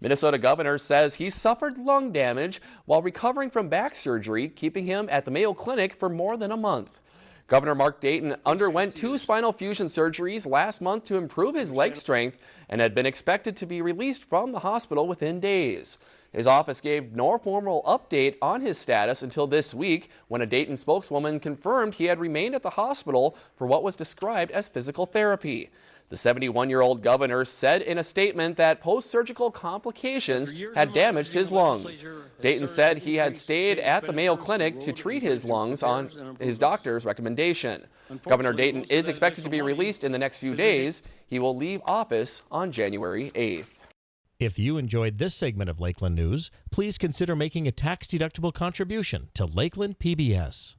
Minnesota governor says he suffered lung damage while recovering from back surgery, keeping him at the Mayo Clinic for more than a month. Governor Mark Dayton underwent two spinal fusion surgeries last month to improve his leg strength and had been expected to be released from the hospital within days. His office gave no formal update on his status until this week when a Dayton spokeswoman confirmed he had remained at the hospital for what was described as physical therapy. The 71-year-old governor said in a statement that post-surgical complications had damaged his lungs. Dayton said he had stayed at the Mayo Clinic to treat his lungs on his doctor's recommendation. Governor Dayton is expected to be released in the next few days. He will leave office on January 8th. If you enjoyed this segment of Lakeland News, please consider making a tax-deductible contribution to Lakeland PBS.